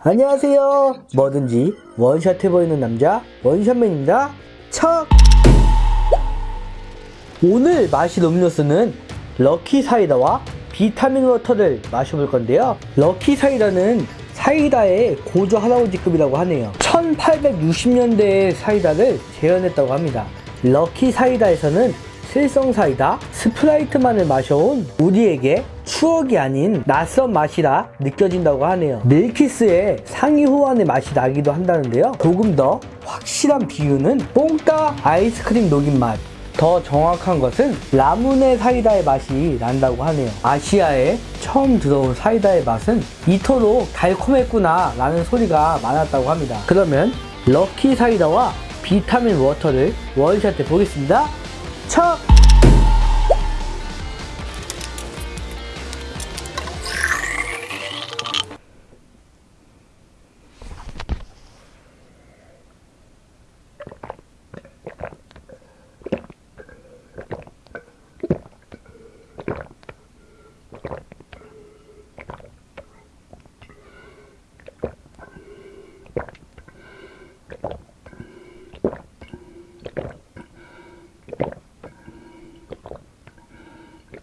안녕하세요. 뭐든지 원샷 해보이는 남자 원샷맨입니다. 척! 오늘 마실 음료수는 럭키 사이다와 비타민 워터를 마셔볼 건데요. 럭키 사이다는 사이다의 고조 할아버지급이라고 하네요. 1860년대의 사이다를 재현했다고 합니다. 럭키 사이다에서는 칠성 사이다, 스프라이트만을 마셔온 우리에게 추억이 아닌 낯선 맛이라 느껴진다고 하네요. 밀키스의 상위 호환의 맛이 나기도 한다는데요. 조금 더 확실한 비유는 뽕따 아이스크림 녹인 맛. 더 정확한 것은 라무네 사이다의 맛이 난다고 하네요. 아시아에 처음 들어온 사이다의 맛은 이토록 달콤했구나 라는 소리가 많았다고 합니다. 그러면 럭키 사이다와 비타민 워터를 원샷해 보겠습니다. 첫!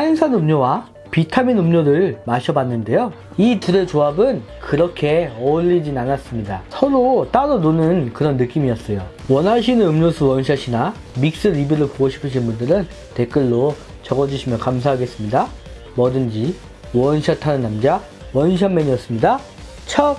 탄산 음료와 비타민 음료를 마셔봤는데요. 이 둘의 조합은 그렇게 어울리진 않았습니다. 서로 따로 노는 그런 느낌이었어요. 원하시는 음료수 원샷이나 믹스 리뷰를 보고 싶으신 분들은 댓글로 적어주시면 감사하겠습니다. 뭐든지 원샷 하는 남자 원샷맨이었습니다. 척!